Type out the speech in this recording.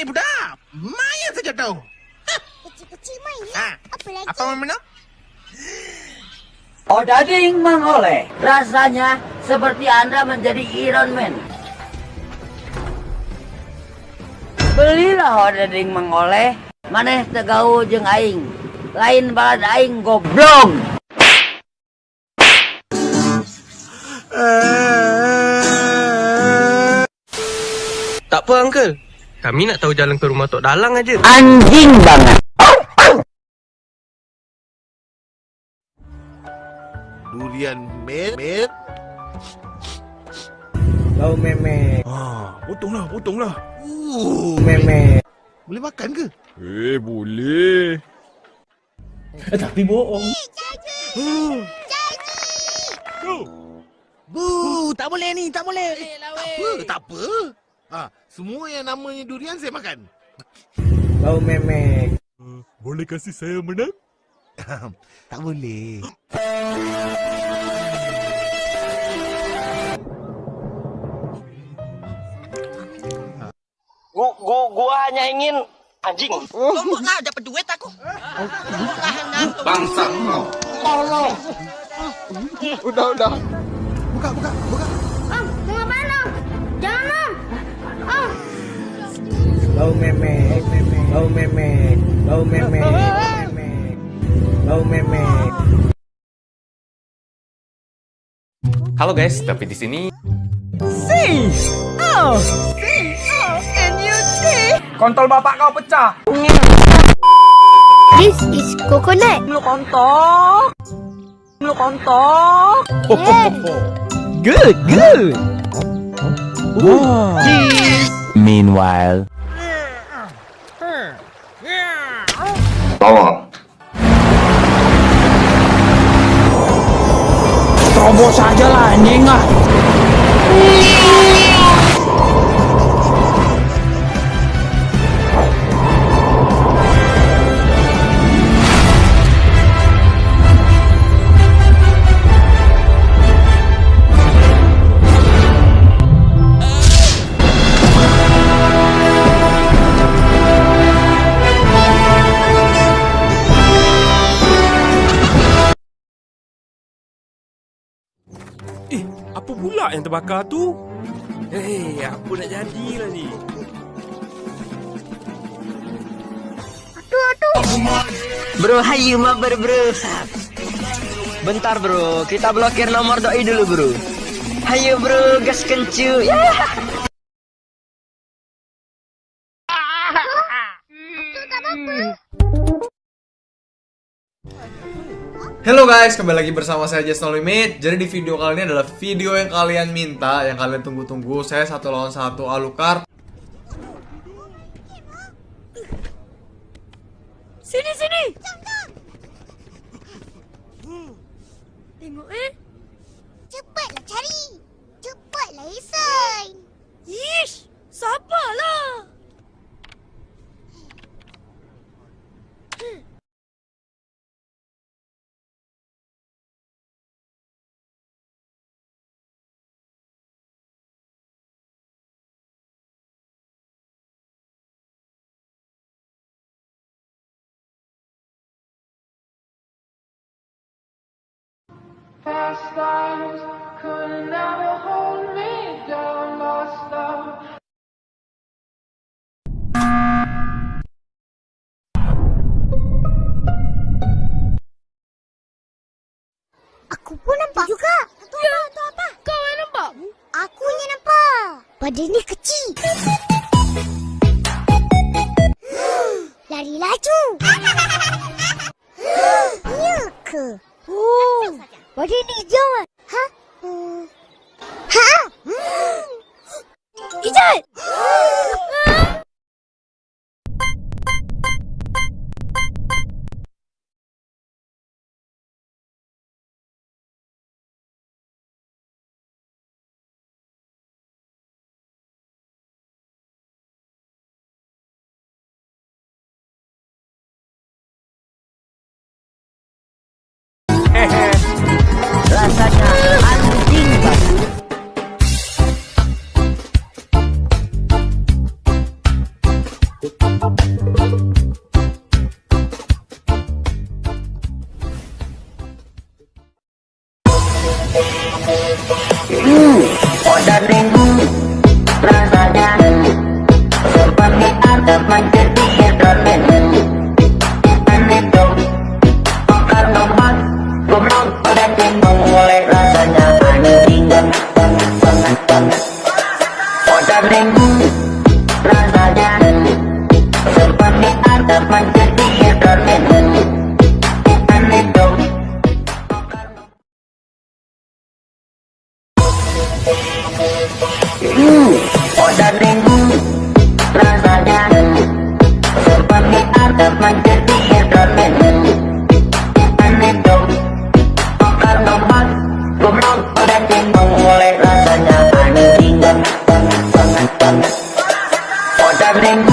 Mayan saja tahu. Kecil-kecil main ya. Ha. Apa lagi? Apa mau minum? Odading mengoleh. Rasanya seperti Anda menjadi Iron Man. Belilah Odading mengoleh. Maneh tegau jeung aing. Lain balad aing goblok. Tak apa, Uncle. Kami nak tahu jalan ke rumah Tok Dalang aja. Anjing banget. Durian mer mer. Kau memek, Ah, potonglah, potonglah. Uh, memek. boleh makan ke? Eh, boleh. Eh, tapi bohong. Bu, tak boleh ni, tak boleh. Eh, tak apa, tak apa. Ah, semua yang namanya durian saya makan. Kau memek. Boleh kasih saya menang? tak boleh. Gua, gua, gua hanya ingin anjing. Tumbuklah dapat duit aku. Udah, udah. Buka, buka, buka. Kau memek, memek. Kau memek. Kau memek. memek. Kau memek. Halo guys, tapi di sini Kontol bapak kau pecah. This is coconut. Lu kontok. Lu kontok. Good, good. Meanwhile, Terobos saja lah anjing ah. Yang terbakar tu? Eh, apa nak jadilah ni? Bro, hayu mabar bro. Bentar bro, kita blokir nomor doi dulu bro. Hayu bro, gas kencu. Ya. Halo guys, kembali lagi bersama saya Just No Limit Jadi di video kali ini adalah video yang kalian minta Yang kalian tunggu-tunggu Saya satu lawan satu Alucard Sini sini. Tengok eh. Cepatlah cari. Aku pun nampak juga. Tu ya. apa? Tu apa? Kau yang nampak? Aku yang nampak. Badan ni kecil. Lari laju. Ya ke? Oh. Badan ni hijau kan? Udah minggu rasanya seperti ada menjadi Aprende.